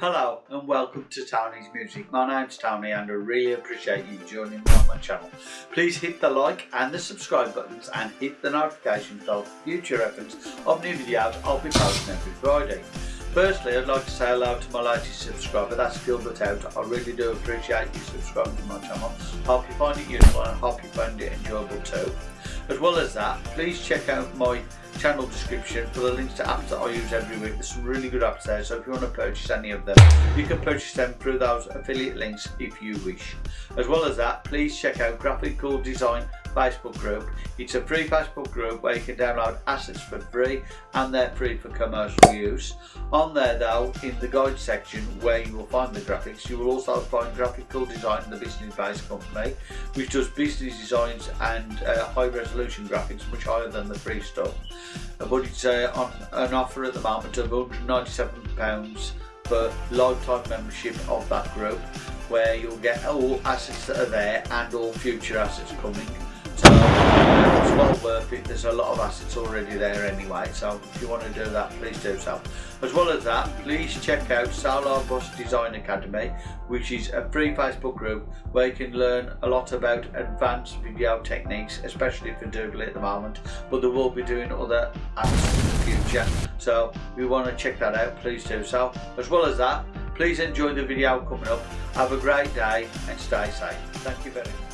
Hello and welcome to Tony's Music. My name's Tony and I really appreciate you joining me on my channel. Please hit the like and the subscribe buttons and hit the notification bell for future reference of new videos I'll be posting every Friday. Firstly, I'd like to say hello to my latest subscriber, that's Gilbert Out. I really do appreciate you subscribing to my channel. Hope you find it useful and hope you find it enjoyable too. As well as that, please check out my channel description for the links to apps that I use every week. There's some really good apps there, so if you want to purchase any of them, you can purchase them through those affiliate links if you wish. As well as that, please check out Graphical Design Facebook group. It's a free Facebook group where you can download assets for free and they're free for commercial use. On there though, in the guide section where you will find the graphics, you will also find Graphical Design, in the business-based company, which does business designs and uh, high resolution graphics, much higher than the free stuff. But it's uh, on an offer at the moment of £197 for lifetime membership of that group where you'll get all assets that are there and all future assets coming so it's well worth it. There's a lot of assets already there anyway so if you want to do that please do so. As well as that please check out Solar Bus Design Academy which is a free Facebook group where you can learn a lot about advanced video techniques especially for Doodly at the moment but they will be doing other apps in the future. So if you want to check that out please do so. As well as that please enjoy the video coming up. Have a great day and stay safe. Thank you very much